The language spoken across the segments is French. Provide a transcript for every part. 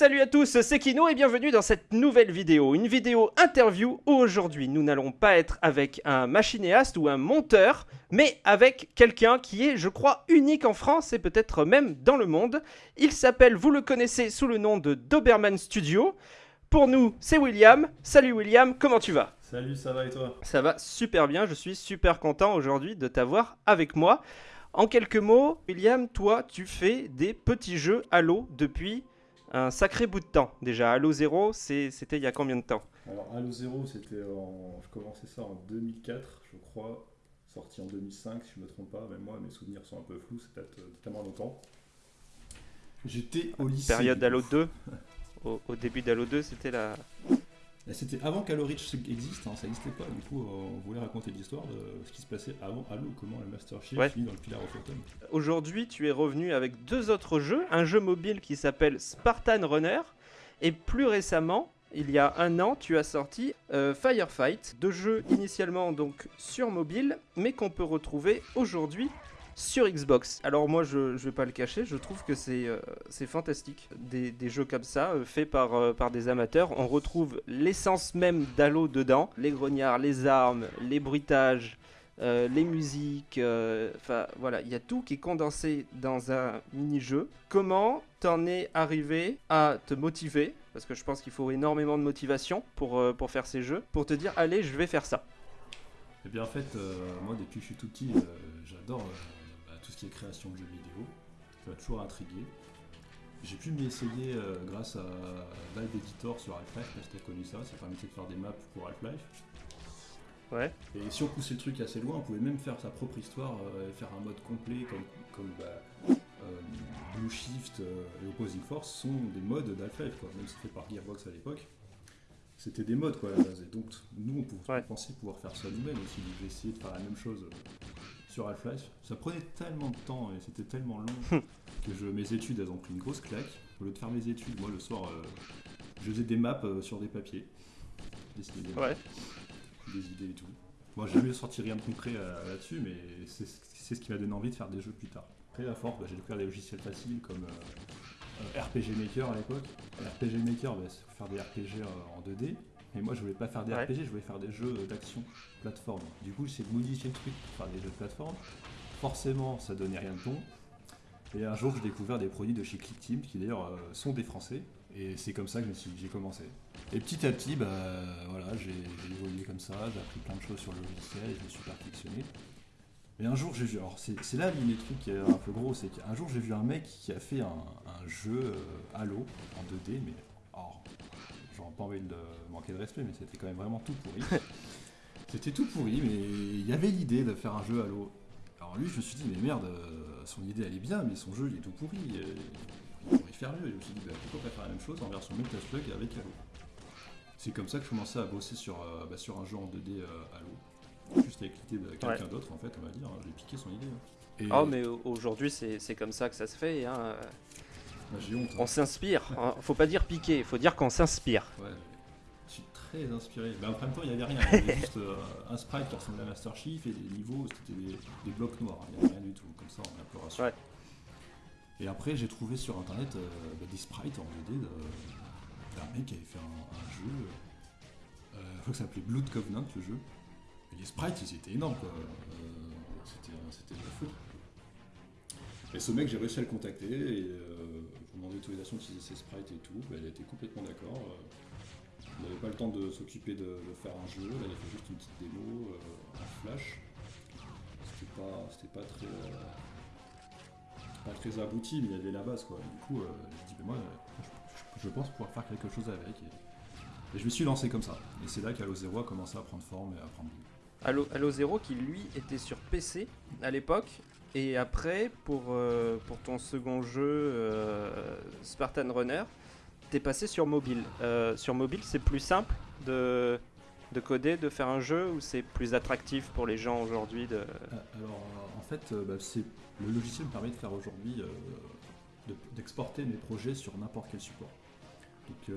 Salut à tous, c'est Kino et bienvenue dans cette nouvelle vidéo. Une vidéo interview où aujourd'hui nous n'allons pas être avec un machinéaste ou un monteur, mais avec quelqu'un qui est, je crois, unique en France et peut-être même dans le monde. Il s'appelle, vous le connaissez sous le nom de Doberman Studio. Pour nous, c'est William. Salut William, comment tu vas? Salut, ça va et toi? Ça va super bien, je suis super content aujourd'hui de t'avoir avec moi. En quelques mots, William, toi, tu fais des petits jeux Halo depuis un sacré bout de temps. Déjà, Halo 0, c'était il y a combien de temps? Alors, Halo 0, c'était en... Je commençais ça en 2004, je crois. Sorti en 2005, si je ne me trompe pas. Même moi, mes souvenirs sont un peu flous, c'est peut-être euh, tellement longtemps. J'étais au lycée. Période Halo 2 au, au, début d'Halo 2, c'était la, c'était avant qu'Halo Reach existe, hein, ça n'existait pas. Du coup, euh, on voulait raconter l'histoire de ce qui se passait avant Halo, comment le Master Chief finit dans le Pillar of Autumn. Aujourd'hui, tu es revenu avec deux autres jeux, un jeu mobile qui s'appelle Spartan Runner, et plus récemment, il y a un an, tu as sorti euh, Firefight, deux jeux initialement donc sur mobile, mais qu'on peut retrouver aujourd'hui sur Xbox. Alors moi je, ne vais pas le cacher, je trouve que c'est euh, fantastique. Des, jeux comme ça, euh, faits par, euh, par des amateurs, on retrouve l'essence même d'Halo dedans. Les grognards, les armes, les bruitages, les musiques, enfin voilà, il y a tout qui est condensé dans un mini-jeu. Comment t'en es arrivé à te motiver? Parce que je pense qu'il faut énormément de motivation pour, pour faire ces jeux, pour te dire allez je vais faire ça. Eh bien en fait, moi depuis que je suis tout petit, j'adore qui est création de jeux vidéo. Ça m'a toujours intrigué. J'ai pu m'y essayer euh, grâce à Valve Editor sur Half-Life, parce que tu connu ça, ça permettait de faire des maps pour Half-Life. Ouais. Et si on poussait le truc assez loin, on pouvait même faire sa propre histoire euh, et faire un mode complet comme, comme bah, euh, Blue Shift et Opposing Force sont des modes d'Half-Life, même si c'était par Gearbox à l'époque. C'était des modes quoi à la base. Et donc nous on pouvait penser pouvoir faire ça nous-mêmes aussi, essayer de faire la même chose sur Half-Life. Ça prenait tellement de temps et c'était tellement long que je, mes études elles ont pris une grosse claque. Au lieu de faire mes études, moi le soir euh, je faisais des maps euh, sur des papiers. des, ouais. des idées et tout. Moi j'ai jamais sorti rien de concret euh, là-dessus, mais c'est ce qui m'a donné envie de faire des jeux plus tard. Après la force, bah, j'ai découvert des logiciels faciles comme RPG Maker à l'époque. RPG Maker, bah, c'est faire des RPG en 2D. Mais moi, je voulais pas faire des RPG, je voulais faire des jeux d'action plateforme. Du coup, c'est de modifier le truc pour faire des jeux de plateforme. Forcément, ça donnait rien de bon. Et un jour, j'ai découvert des produits de chez ClickTeam, qui d'ailleurs euh, sont des Français. Et c'est comme ça que j'ai commencé. Et petit à petit, bah, voilà, j'ai évolué comme ça, j'ai appris plein de choses sur le logiciel, et je me suis perfectionné. Et un jour, j'ai vu, alors c'est là les trucs qui est un peu gros, c'est qu'un jour, j'ai vu un mec qui a fait un, jeu euh, Halo en 2D, mais alors, pas envie de manquer de respect, mais c'était quand même vraiment tout pourri. c'était tout pourri, mais il y avait l'idée de faire un jeu Halo. Alors lui, je me suis dit, mais merde, euh, son idée elle est bien, mais son jeu il est tout pourri. Euh, il pourrait faire mieux. Et je me suis dit, bah, pourquoi pas faire la même chose en version Plug avec Halo C'est comme ça que je commençais à bosser sur, euh, bah, sur un jeu en 2D Halo. Juste avec l'idée de quelqu'un d'autre, en fait, on va dire. J'ai piqué son idée. Hein. oh, mais aujourd'hui, c'est comme ça que ça se fait. Hein. Honte, On hein. s'inspire. Hein. Faut pas dire piquer, faut dire qu'on s'inspire. Ouais, je suis très inspiré. Mais en même temps, il n'y avait rien. Il y avait juste euh, un sprite qui ressemblait à Master Chief et des niveaux, c'était des, blocs noirs. Il n'y avait rien du tout. Comme ça, on a un peu rassuré. Et après, j'ai trouvé sur internet euh, bah, des sprites en 2D d'un mec qui avait fait un, jeu. Euh, je crois que ça s'appelait Blood Covenant, le jeu. Et les sprites, ils étaient énormes, quoi. c'était de la folie. Et ce mec, j'ai réussi à le contacter et euh, je lui l'autorisation d'utiliser ses sprites et tout. Bah, elle était complètement d'accord. Euh. Il n'avait pas le temps de s'occuper de, faire un jeu. Là, il a fait juste une petite démo euh, en flash. C'était pas, pas très. pas très abouti, mais il y avait la base quoi. Du coup, j'ai dit, moi, je, pense pouvoir faire quelque chose avec. Et, je me suis lancé comme ça. Et c'est là qu'Halo Zero a commencé à prendre forme et à prendre Halo, Halo Zero qui lui était sur PC à l'époque et après, pour, euh, pour ton second jeu, euh, Spartan Runner, t'es passé sur mobile. Euh, sur mobile, c'est plus simple de, de coder, de faire un jeu, ou c'est plus attractif pour les gens aujourd'hui de... Alors, en fait, bah, le logiciel me permet de faire aujourd'hui, d'exporter mes projets sur n'importe quel support. Donc,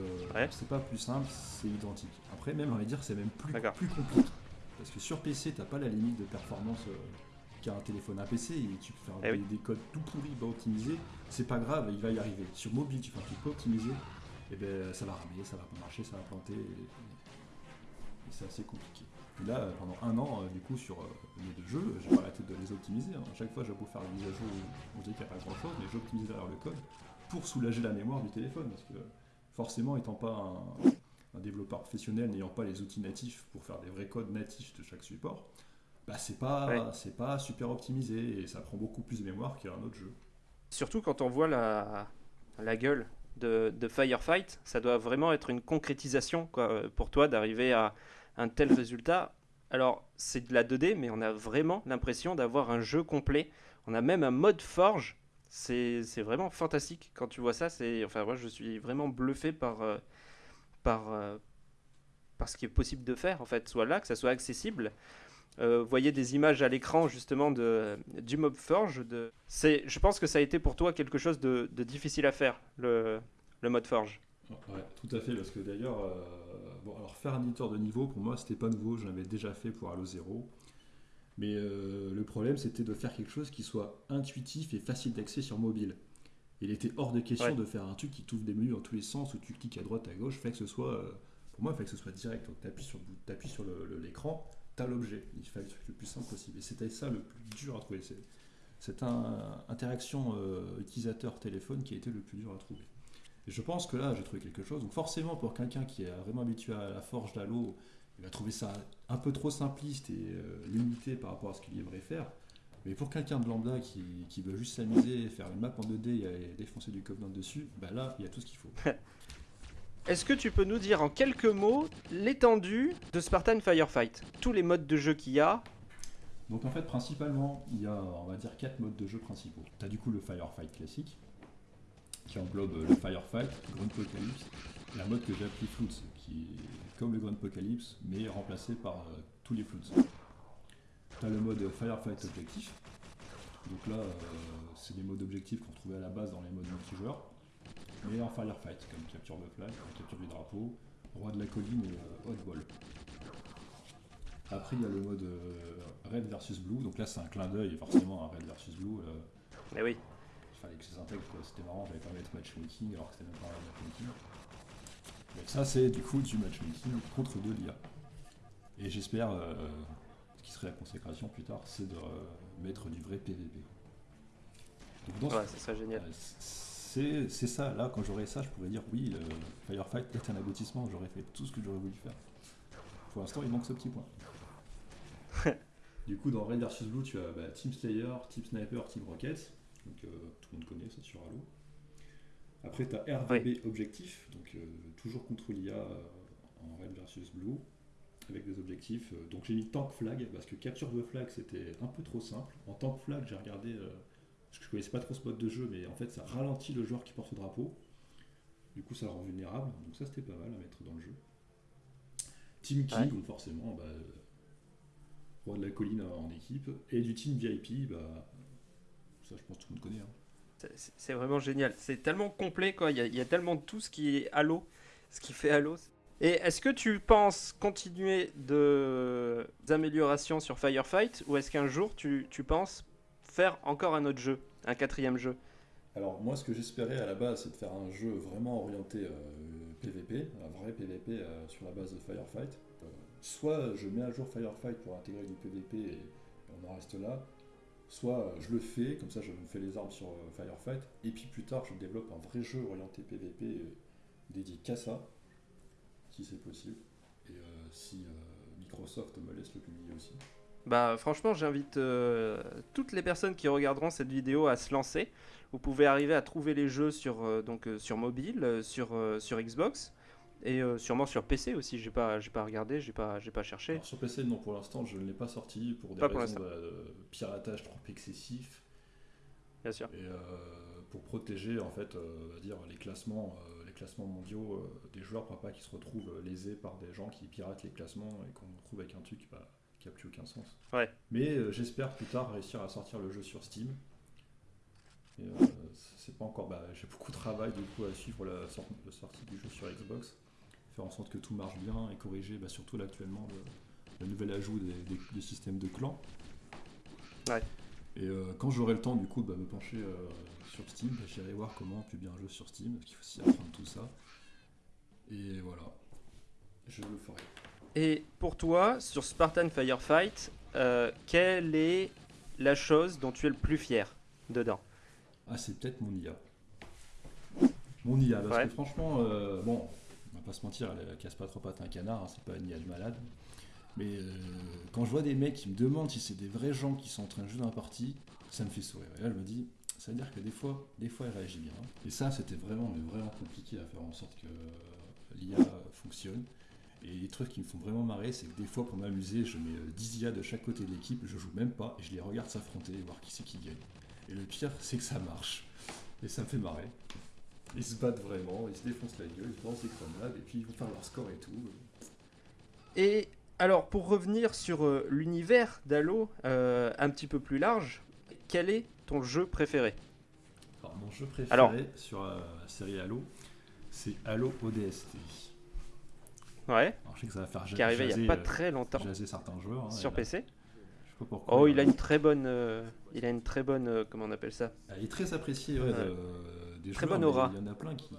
c'est pas plus simple, c'est identique. Après, même, on va dire, c'est même plus, plus compliqué. Parce que sur PC, t'as pas la limite de performance qui a un téléphone, un PC, et tu peux faire Eh des, oui. des codes tout pourris, pas optimisés, c'est pas grave, il va y arriver. Sur mobile, tu fais un truc pas optimisé, et ben ça va ramer, ça va pas marcher, ça va planter, et, et c'est assez compliqué. Puis là, pendant un an, euh, du coup, sur euh, mes deux jeux, j'ai arrêté de les optimiser. hein. À chaque fois, j'ai beau faire une mise à jour où on dit qu'il n'y a pas grand chose, mais j'optimise derrière le code pour soulager la mémoire du téléphone. Parce que forcément, étant pas un, un développeur professionnel, n'ayant pas les outils natifs pour faire des vrais codes natifs de chaque support, bah c'est pas, Ouais. c'est pas super optimisé et ça prend beaucoup plus de mémoire qu'un autre jeu. Surtout quand on voit la, la gueule de, de Firefight, ça doit vraiment être une concrétisation quoi, euh, pour toi d'arriver à un tel résultat. Alors, c'est de la 2D, mais on a vraiment l'impression d'avoir un jeu complet. On a même un mode forge. C'est vraiment fantastique quand tu vois ça. C'est Enfin, moi, je suis vraiment bluffé par, euh, par, euh, par ce qui est possible de faire, en fait, soit là, que ça soit accessible. Euh, voyez des images à l'écran justement de, du Mob Forge. De... Je pense que ça a été pour toi quelque chose de, de difficile à faire, le, le mode Forge. Ouais, tout à fait, parce que d'ailleurs, euh, bon, alors faire un éditeur de niveau, pour moi, c'était pas nouveau, je l'avais déjà fait pour Halo 0. Mais euh, le problème, c'était de faire quelque chose qui soit intuitif et facile d'accès sur mobile. Il était hors de question Ouais. de faire un truc qui t'ouvre des menus dans tous les sens, où tu cliques à droite, à gauche, fait que ce soit, euh, pour moi, il fallait que ce soit direct. Donc, sur, t'appuies sur le- le- l'écran, tu as l'objet. Il fallait le truc le plus simple possible. Et c'était ça le plus dur à trouver. C'est cette interaction euh, utilisateur-téléphone qui a été le plus dur à trouver. Et je pense que là, j'ai trouvé quelque chose. Donc forcément, pour quelqu'un qui est vraiment habitué à la forge d'Halo, il va trouver ça un peu trop simpliste et euh, limité par rapport à ce qu'il aimerait faire. Mais pour quelqu'un de lambda qui, qui veut juste s'amuser, faire une map en 2D et défoncer du Covenant dessus, bah là, il y a tout ce qu'il faut. Est-ce que tu peux nous dire en quelques mots l'étendue de Spartan Firefight Tous les modes de jeu qu'il y a? Donc en fait, principalement, il y a, on va dire, quatre modes de jeu principaux. Tu as du coup le Firefight classique, qui englobe euh, le Firefight, Grand Apocalypse, un mode que j'ai appelé Floods, qui est comme le Grand Apocalypse, mais remplacé par euh, tous les Floods. Tu as le mode Firefight objectif. Donc là, euh, c'est des modes objectifs qu'on trouvait à la base dans les modes multijoueurs, mais en Firefight, comme capture de flag, capture du drapeau, roi de la colline et euh, hotball. Après, il y a le mode euh, Red versus Blue. Donc là, c'est un clin d'œil forcément à Red versus Blue. euh, Mais oui, il fallait que je les intègre, quoi. c'était marrant, j'avais pas mettre matchmaking alors que c'était même pas un matchmaking. Donc ça, c'est du coup du matchmaking contre de l'IA. Et j'espère, euh, ce qui serait la consécration plus tard, c'est de euh, mettre du vrai PVP. Donc dans ce- ouais, ça serait génial. euh, c'est c'est ça, là, quand j'aurai ça, je pourrais dire oui, euh, Firefight est un aboutissement, j'aurais fait tout ce que j'aurais voulu faire. Pour l'instant, il manque ce petit point. du coup, dans Red vs Blue, tu as bah, Team Slayer, Team Sniper, Team Rocket. Donc, euh, tout le monde connaît ça sur Halo. Après, tu as RVB Objectif, donc euh, toujours contre l'IA euh, en Red vs Blue, avec des objectifs. donc, j'ai mis Tank Flag, parce que capture de flag, c'était un peu trop simple. En Tank Flag, j'ai regardé. Parce que je connaissais pas trop ce mode de jeu, mais en fait ça ralentit le joueur qui porte le drapeau. Du coup ça le rend vulnérable, donc ça c'était pas mal à mettre dans le jeu. Team King, Ouais. donc forcément, bah, roi de la colline en équipe, et du Team VIP, bah, ça je pense que tout le monde connaît. hein. C'est- C'est vraiment génial. C'est tellement complet, quoi. Il y, a, il y a tellement de tout ce qui est Halo, ce qui fait Halo. Et est-ce que tu penses continuer de d'améliorations sur Firefight? Ou est-ce qu'un jour tu, tu penses faire encore un autre jeu, un quatrième jeu Alors moi ce que j'espérais à la base c'est de faire un jeu vraiment orienté euh, PVP, un vrai PVP euh, sur la base de Firefight. Euh, soit je mets à jour Firefight pour intégrer du PVP et on en reste là, soit euh, je le fais, comme ça je me fais les armes sur euh, Firefight, et puis plus tard je développe un vrai jeu orienté PVP euh, dédié qu'à ça, si c'est possible, et euh, si euh, Microsoft me laisse le publier aussi. Bah franchement j'invite euh, toutes les personnes qui regarderont cette vidéo à se lancer. Vous pouvez arriver à trouver les jeux sur, euh, donc, euh, sur mobile, sur, sur Xbox et sûrement sur PC aussi. J'ai pas, j'ai pas regardé, j'ai pas, j'ai pas cherché. Alors, sur PC, non, pour l'instant, je ne l'ai pas sorti pour des Pas raisons l'instant. de, piratage trop excessif. Bien sûr. Et euh, pour protéger en fait, dire les classements, les classements mondiaux euh, des joueurs pour pas qu'ils se retrouvent lésés par des gens qui piratent les classements et qu'on retrouve avec un truc bah, qui a plus aucun sens. Ouais. Mais euh, j'espère plus tard réussir à sortir le jeu sur Steam. Euh, c'est pas encore. Bah, J'ai beaucoup de travail du coup à suivre la, sor- la sortie du jeu sur Xbox, faire en sorte que tout marche bien et corriger bah, surtout là actuellement le, le nouvel ajout des, des- des systèmes de clans. Ouais. Et euh, quand j'aurai le temps, du coup, bah, me pencher sur Steam, bah, j'irai voir comment publier un jeu sur Steam, parce qu'il faut aussi apprendre tout ça. Et voilà, je le ferai. Et pour toi, sur Spartan Firefight, euh, quelle est la chose dont tu es le plus fier dedans? Ah, c'est peut-être mon IA. Mon IA, parce Ouais. que franchement, euh, bon, on va pas se mentir, elle, elle casse pas trop pattes un canard, hein, c'est pas une IA de malade. Mais euh, quand je vois des mecs qui me demandent si c'est des vrais gens qui sont en train de jouer dans la partie, ça me fait sourire. Et là, je me dis, ça veut dire que des fois, des fois, elle réagit bien. Et ça, c'était vraiment, mais vraiment compliqué à faire en sorte que l'IA fonctionne. Et les trucs qui me font vraiment marrer, c'est que des fois, pour m'amuser, je mets euh, 10 IA de chaque côté de l'équipe, je joue même pas, et je les regarde s'affronter, voir qui c'est qui gagne. Et le pire, c'est que ça marche. Et ça me fait marrer. Ils se battent vraiment, ils se défoncent la gueule, ils se balancent des grenades, et puis ils vont faire leur score et tout. Et alors, pour revenir sur euh, l'univers d'Halo, euh, un petit peu plus large, quel est ton jeu préféré? Alors, mon jeu préféré Alors- sur euh, la série Halo, c'est Halo ODST. Ouais, Alors, je sais que ça va faire qui est arrivé il n'y a pas euh, très longtemps certains joueurs. hein, sur là, PC. Je sais pas pourquoi. Oh, il a une très bonne, euh, il a une très bonne, euh, comment on appelle ça? Elle est très appréciée ouais, Ouais. de- des Très joueurs, bonne aura. Il y en a plein qui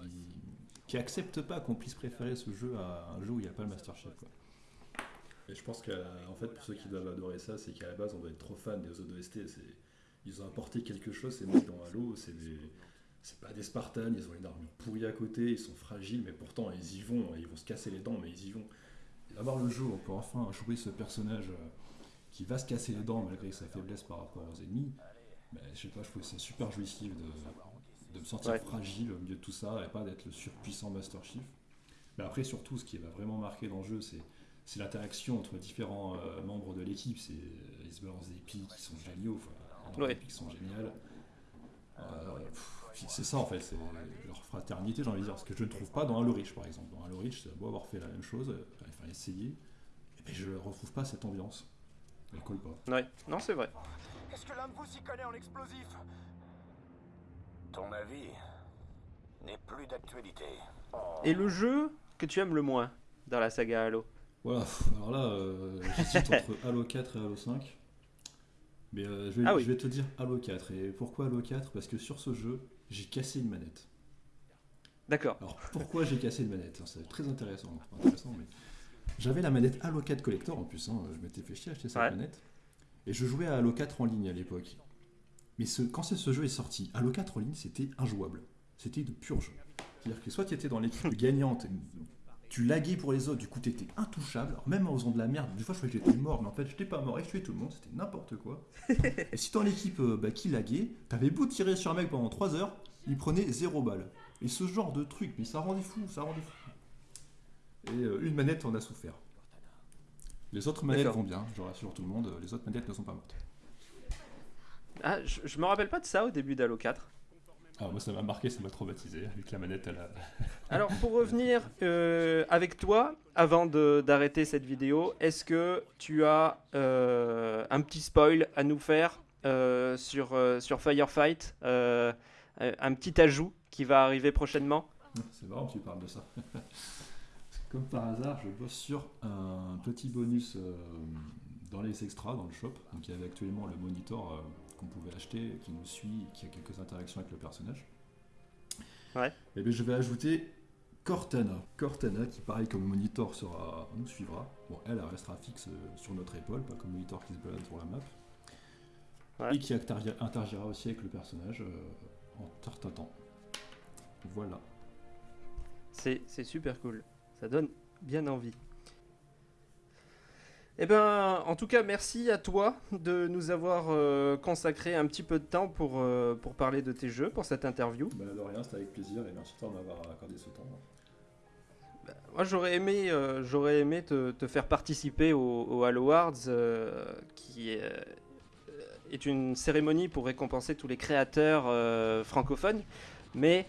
qui acceptent pas qu'on puisse préférer ce jeu à un jeu où il n'y a pas le Master Chief. Quoi. Et je pense qu'en fait, pour ceux qui doivent adorer ça, c'est qu'à la base, on doit être trop fan des ODST. Ils ont apporté quelque chose, ces mecs dans Halo. C'est, des... c'est pas des Spartans, ils ont une armure pourrie à côté, ils sont fragiles, mais pourtant ils y vont, ils vont se casser les dents, mais ils y vont. Et d'avoir le jeu, on peut enfin jouer ce personnage euh, qui va se casser les dents malgré sa faiblesse par rapport aux ennemis. Ben, je sais pas, je trouve ça super jouissif de, de me sentir Ouais. fragile au milieu de tout ça et pas d'être le surpuissant Master Chief. Mais après, surtout, ce qui va vraiment marquer dans le jeu, c'est, c'est l'interaction entre différents euh, membres de l'équipe. C'est, ils se balancent des pics qui sont géniaux, enfin, Ouais. des pics qui sont géniales. Euh, pff, c'est ça en fait, c'est leur fraternité, j'ai envie de dire, ce que je ne trouve pas dans Halo Reach par exemple. Dans Halo Reach, c'est beau avoir fait la même chose, enfin essayer, et ben, je ne retrouve pas cette ambiance. Elle colle pas. Ouais, non, c'est vrai. Est-ce que l'un de vous s'y connaît en explosif? Ton avis n'est plus d'actualité. Et le jeu que tu aimes le moins dans la saga Halo? Voilà, alors là, euh, j'hésite entre Halo 4 et Halo 5. Mais euh, je, vais, Ah oui. je vais te dire Halo 4. Et pourquoi Halo 4 Parce que sur ce jeu, j'ai cassé une manette. D'accord. Alors pourquoi j'ai cassé une manette? C'est très intéressant. Enfin, intéressant mais... J'avais la manette Halo 4 Collector en plus, hein, je m'étais fait chier à acheter cette Ouais. manette. Et je jouais à Halo 4 en ligne à l'époque. Mais ce, quand ce jeu est sorti, Halo 4 en ligne, c'était injouable. C'était de pur jeu. C'est-à-dire que soit tu étais dans l'équipe gagnante, tu laguais pour les autres, du coup tu étais intouchable. Alors, même en faisant de la merde, des fois je croyais que j'étais mort, mais en fait j'étais pas mort et je tuais tout le monde, c'était n'importe quoi. et si dans l'équipe euh, bah, qui laguait, t'avais beau tirer sur un mec pendant 3 heures, il prenait 0 balles. Et ce genre de truc, mais ça rendait fou, ça rendait fou. Et euh, une manette en a souffert. Les autres manettes vont bien, je rassure tout le monde, les autres manettes ne sont pas mortes. Ah, je, je me rappelle pas de ça au début d'Halo 4. Ah, moi ça m'a marqué, ça m'a traumatisé, avec la manette à la... Alors pour revenir euh, avec toi, avant de- d'arrêter cette vidéo, est-ce que tu as euh, un petit spoil à nous faire euh, sur, sur Firefight Un petit ajout qui va arriver prochainement? C'est marrant que tu parles de ça. Comme par hasard, je bosse sur un petit bonus dans les extras, dans le shop. Donc il y avait actuellement le monitor qu'on pouvait acheter, qui nous suit, qui a quelques interactions avec le personnage. Ouais. Et bien je vais ajouter Cortana. Cortana, qui pareil comme monitor sera, nous suivra. Bon, elle, elle restera fixe euh, sur notre épaule, pas comme monitor qui se balade sur la map. Ouais. Et qui interagi- interagira aussi avec le personnage euh, en tartatant. Voilà. C'est super cool. Ça donne bien envie. Eh ben, en tout cas, merci à toi de nous avoir euh, consacré un petit peu de temps pour, euh, pour parler de tes jeux, pour cette interview. Bah, de rien, c'était avec plaisir et merci de m'avoir accordé ce temps. Moi, j'aurais aimé, euh, j'aurais aimé te, te faire participer au, au Halo Awards, qui est, est une cérémonie pour récompenser tous les créateurs francophones, mais,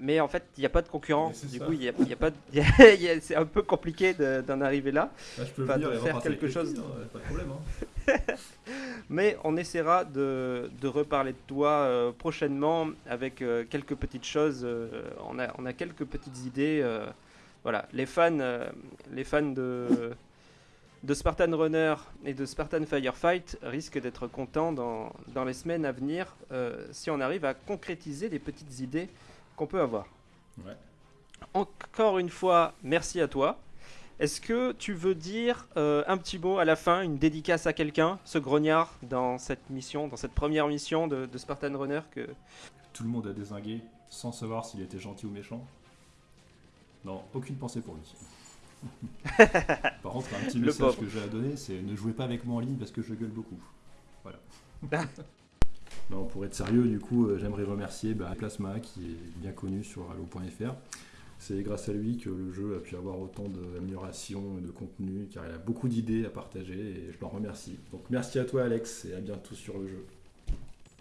mais en fait, il n'y a pas de concurrent. Du ça. coup, il y a, il y a pas, c'est un peu compliqué de- d'en arriver là. Bah, je peux Enfin, de et faire quelque chose. filles, hein, pas de problème. hein. Mais on essaiera de, de reparler de toi euh, prochainement avec euh, quelques petites choses. euh, on, a, on a quelques petites idées. euh, voilà, les fans, euh, les fans de, de Spartan Runner et de Spartan Firefight risquent d'être contents dans, dans les semaines à venir euh, si on arrive à concrétiser les petites idées qu'on peut avoir. Ouais. Encore une fois, merci à toi. Est-ce que tu veux dire euh, un petit mot à la fin, une dédicace à quelqu'un, ce grognard, dans cette mission, dans cette première mission de, de Spartan Runner que... Tout le monde a désingué sans savoir s'il était gentil ou méchant. Non, aucune pensée pour lui. Par contre, un petit message que j'ai à donner, c'est ne jouez pas avec moi en ligne parce que je gueule beaucoup. Voilà. non, pour être sérieux, du coup, euh, j'aimerais remercier bah, Plasma qui est bien connu sur Halo.fr. C'est grâce à lui que le jeu a pu avoir autant d'améliorations et de contenu, car il a beaucoup d'idées à partager et je l'en remercie. Donc merci à toi Alex et à bientôt sur le jeu.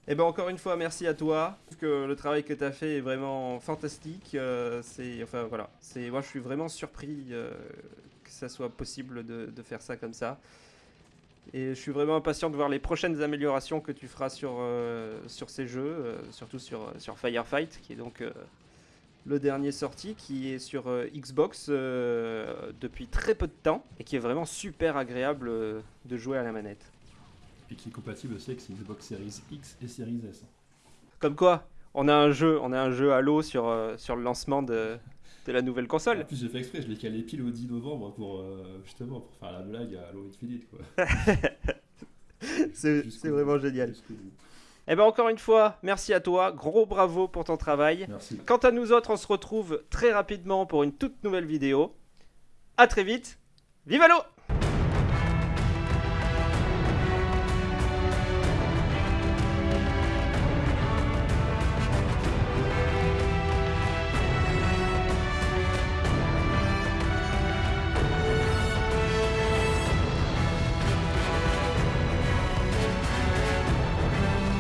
Eh ben encore une fois, merci à toi. Trouve que le travail que tu as fait est vraiment fantastique. Euh, c'est, enfin voilà, c'est, moi je suis vraiment surpris euh, que ça soit possible de faire ça comme ça. Et je suis vraiment impatient de voir les prochaines améliorations que tu feras sur, euh, sur ces jeux, euh, surtout sur, sur Firefight, qui est donc euh, le dernier sorti, qui est sur euh, Xbox euh, depuis très peu de temps et qui est vraiment super agréable euh, de jouer à la manette. Et qui est compatible aussi avec Xbox Series X et Series S. Comme quoi, on a un jeu, on a un jeu Halo sur, euh, sur le lancement de, de la nouvelle En console. plus, j'ai fait exprès, je l'ai calé pile au 10 novembre pour euh, justement pour faire la blague à Halo Infinite. C'est vraiment génial. Et ben encore une fois, merci à toi, gros bravo pour ton travail. Merci. Quant à nous autres, on se retrouve très rapidement pour une toute nouvelle vidéo. À très vite. Vive Halo